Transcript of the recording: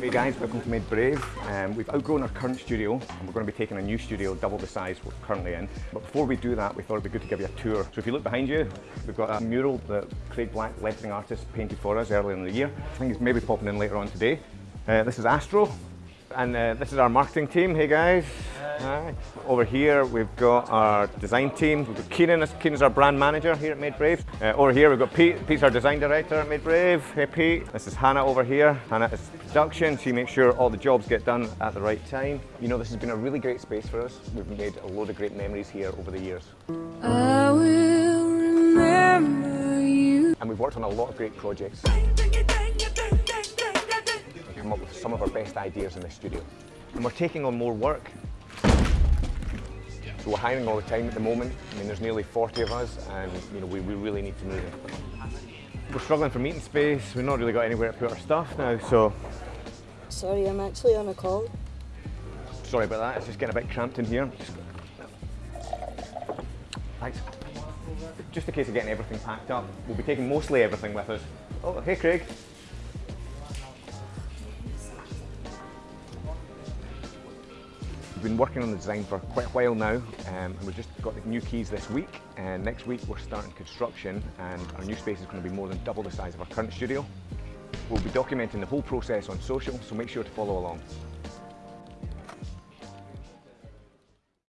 Hey guys, welcome to Made Brave. Um, we've outgrown our current studio and we're going to be taking a new studio double the size we're currently in. But before we do that, we thought it'd be good to give you a tour. So if you look behind you, we've got a mural that Craig Black, lettering artist, painted for us earlier in the year. I think it's maybe popping in later on today. Uh, this is Astro, and uh, this is our marketing team. Hey guys. Hi. Over here we've got our design team. We've got Keenan, Keenan's our brand manager here at Made Brave. Uh, over here we've got Pete, Pete's our design director at Made Brave. Hey Pete. This is Hannah over here. Hannah is production. She makes sure all the jobs get done at the right time. You know this has been a really great space for us. We've made a load of great memories here over the years. I will remember you. And we've worked on a lot of great projects. Come up with some of our best ideas in the studio. And we're taking on more work. So we're hiring all the time at the moment. I mean, there's nearly 40 of us and you know, we, we really need to move. We're struggling for meeting space. We've not really got anywhere to put our stuff now, so Sorry, I'm actually on a call. sorry about that. It's just getting a bit cramped in here. Just- Thanks. Just in case of getting everything packed up, we'll be taking mostly everything with us. Oh, hey Craig. We've been working on the design for quite a while now um, and we've just got the new keys this week and next week we're starting construction and our new space is going to be more than double the size of our current studio. We'll be documenting the whole process on social so make sure to follow along.